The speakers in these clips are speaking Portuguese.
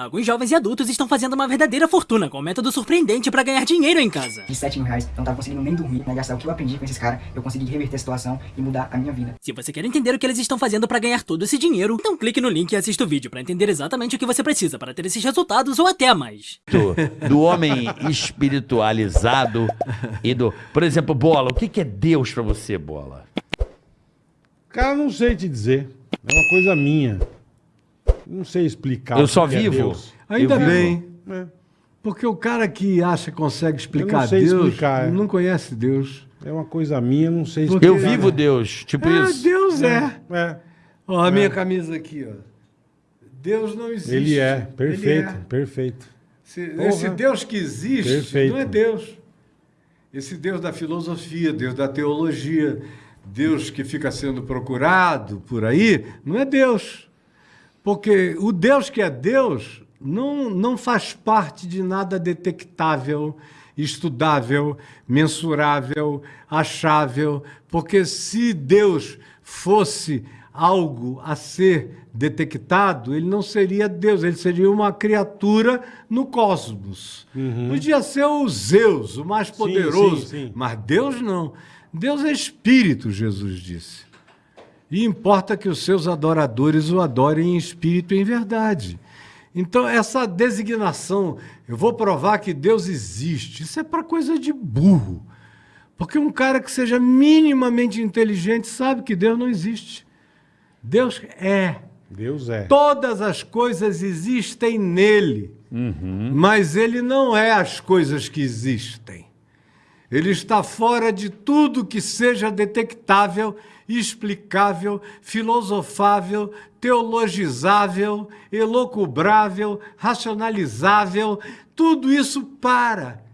Alguns jovens e adultos estão fazendo uma verdadeira fortuna com um método surpreendente para ganhar dinheiro em casa. De 7 mil reais, eu não tava conseguindo nem dormir, né? Gastar o que eu aprendi com esses caras, eu consegui reverter a situação e mudar a minha vida. Se você quer entender o que eles estão fazendo para ganhar todo esse dinheiro, então clique no link e assista o vídeo para entender exatamente o que você precisa para ter esses resultados ou até mais. do, do homem espiritualizado e do. Por exemplo, bola, o que, que é Deus pra você, bola? Cara, não sei te dizer. É uma coisa minha. Não sei explicar. Eu só é vivo. Deus. Ainda Eu bem. É. Porque o cara que acha que consegue explicar sei Deus explicar, é. não conhece Deus. É uma coisa minha, não sei Porque- Eu explicar. vivo Deus, tipo Ah, isso. Deus é. É. Ó, a minha camisa aqui, ó. Deus não existe. Ele é, perfeito, Ele é. perfeito. Se- esse Deus que existe Perfeito. não é Deus. Esse Deus da filosofia, Deus da teologia, Deus que fica sendo procurado por aí, não é Deus. Porque o Deus que é Deus não, não faz parte de nada detectável, estudável, mensurável, achável. Porque se Deus fosse algo a ser detectado, ele não seria Deus, ele seria uma criatura no cosmos. Podia ser o Zeus, o mais poderoso, sim, sim. mas Deus não. Deus é espírito, Jesus disse. E importa que os seus adoradores o adorem em espírito e em verdade. Então, essa designação, eu vou provar que Deus existe, isso é para coisa de burro. Porque um cara que seja minimamente inteligente sabe que Deus não existe. Deus é. Deus é. Todas as coisas existem nele, mas ele não é as coisas que existem. Ele está fora de tudo que seja detectável, explicável, filosofável, teologizável, elocubrável, racionalizável. Tudo isso para.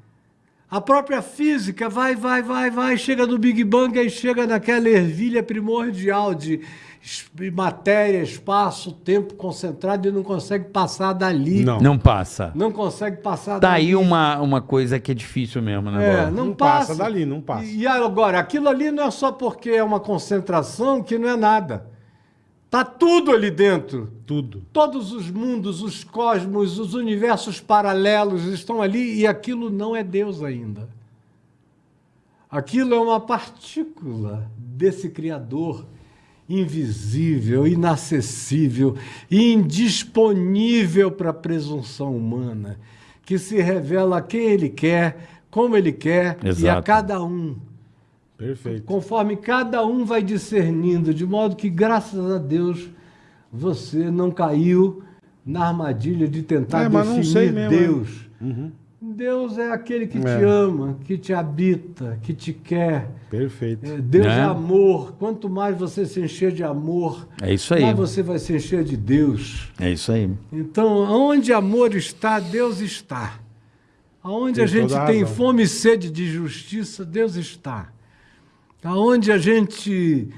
A própria física vai, vai, vai, vai, chega no Big Bang e chega naquela ervilha primordial de matéria, espaço, tempo concentrado e não consegue passar dali. Não. Não passa. Não consegue passar Tá dali. aí uma, uma coisa que é difícil mesmo, né, É, não, Não passa. passa dali, não passa. E agora, aquilo ali não é só porque é uma concentração que não é nada. Tá tudo ali dentro. Tudo. Todos os mundos, os cosmos, os universos paralelos estão ali e aquilo não é Deus ainda. Aquilo é uma partícula desse Criador invisível, inacessível, indisponível para a presunção humana, que se revela a quem ele quer, como ele quer e a Exato. cada um Perfeito. conforme cada um vai discernindo, de modo que, graças a Deus, você não caiu na armadilha de tentar É, mas não sei definir mesmo, é. Deus. Deus é aquele que te É. ama, que te habita, que te quer. Perfeito. É, Deus Né? é amor. Quanto mais você se encher de amor, É isso aí. mais você vai se encher de Deus. É isso aí. Então, onde amor está, Deus está. Aonde Tem a gente tem razão. fome e sede de justiça, Deus está. Aonde a gente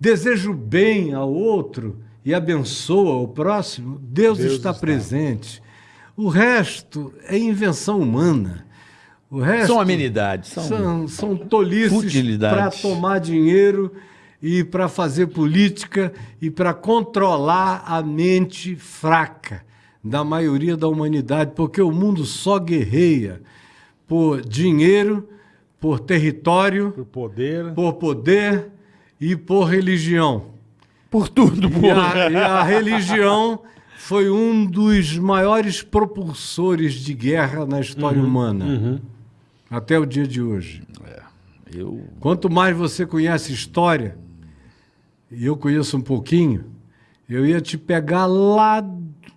deseja o bem ao outro e abençoa o próximo, Deus, Deus está, está. presente. O resto é invenção humana. O resto São amenidades. São... são, são tolices para tomar dinheiro e para fazer política e para controlar a mente fraca da maioria da humanidade, porque o mundo só guerreia por dinheiro, por território, Por poder. por poder e por religião. Por tudo, E porra. a, e a religião foi um dos maiores propulsores de guerra na história humana, até o dia de hoje. Eu... Quanto mais você conhece história, e eu conheço um pouquinho, eu ia te pegar lá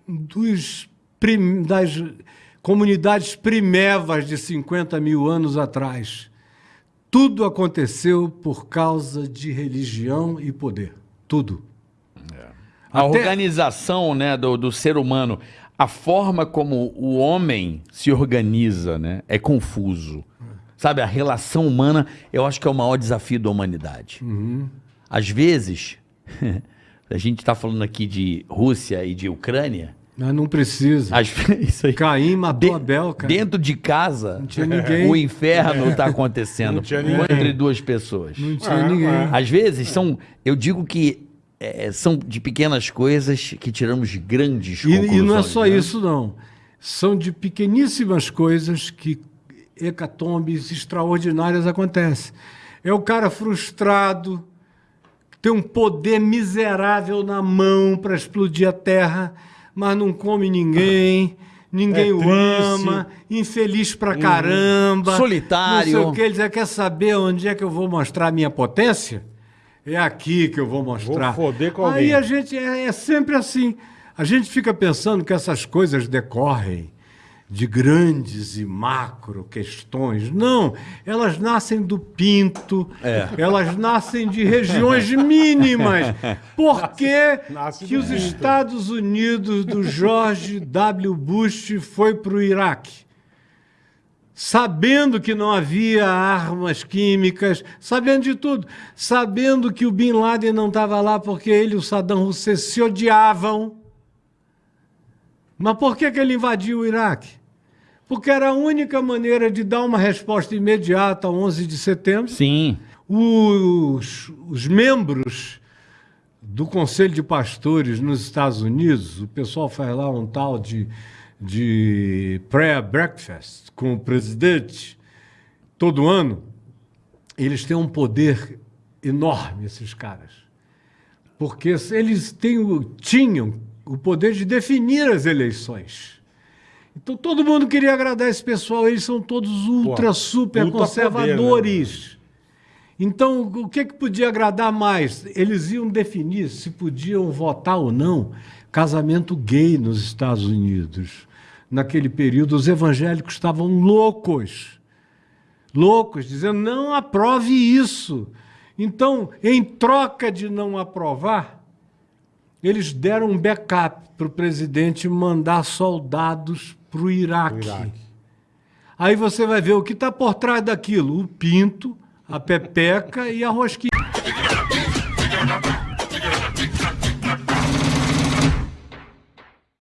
dos prim- das comunidades primevas de 50 mil anos atrás. Tudo aconteceu por causa de religião e poder. Tudo. A Até- organização né, do, do ser humano, a forma como o homem se organiza né, é confuso. Sabe, a relação humana, eu acho que é o maior desafio da humanidade. Uhum. Às vezes, a gente está falando aqui de Rússia e de Ucrânia, Mas não precisa. isso aí, Caim matou de- Abel, cara. dentro de casa, Não tinha ninguém. o inferno está acontecendo Não tinha ninguém. entre duas pessoas. Não tinha Ah, ninguém. ah. Às vezes são, eu digo que é, são de pequenas coisas que tiramos grandes E, e não é conclusões, só né? isso, não. São de pequeníssimas coisas que hecatombes extraordinárias acontecem. É o cara frustrado, que tem um poder miserável na mão para explodir a terra, mas não come ninguém. Ninguém É o triste. ama, infeliz pra caramba. Solitário. Não sei o que. Ele diz, quer saber onde é que eu vou mostrar a minha potência? É aqui que eu vou mostrar. Vou foder com Aí alguém. a gente é, é sempre assim. A gente fica pensando que essas coisas decorrem de grandes e macro questões. Não, elas nascem do pinto, É. elas nascem de regiões mínimas. Por que, Nasce que os pinto. Estados Unidos do George W. Bush foi para o Iraque? sabendo que não havia armas químicas, sabendo de tudo, sabendo que o Bin Laden não estava lá porque ele e o Saddam Hussein se odiavam. Mas por que, que ele invadiu o Iraque? Porque era a única maneira de dar uma resposta imediata ao 11 de setembro. Sim. Os, os membros do Conselho de Pastores nos Estados Unidos, o pessoal faz lá um tal de, de prayer breakfast com o presidente todo ano. Eles têm um poder enorme, esses caras. Porque eles têm, tinham o poder de definir as eleições. Então todo mundo queria agradar esse pessoal, eles são todos ultra, super ultra poder, conservadores. Então, o que, que podia agradar mais? Eles iam definir se podiam votar ou não casamento gay nos Estados Unidos. Naquele período, os evangélicos estavam loucos. Loucos, dizendo: não aprove isso. Então, em troca de não aprovar, eles deram um backup para o presidente mandar soldados para o Iraque. Iraque. Aí você vai ver o que está por trás daquilo: o pinto, a pepeca e a rosquinha.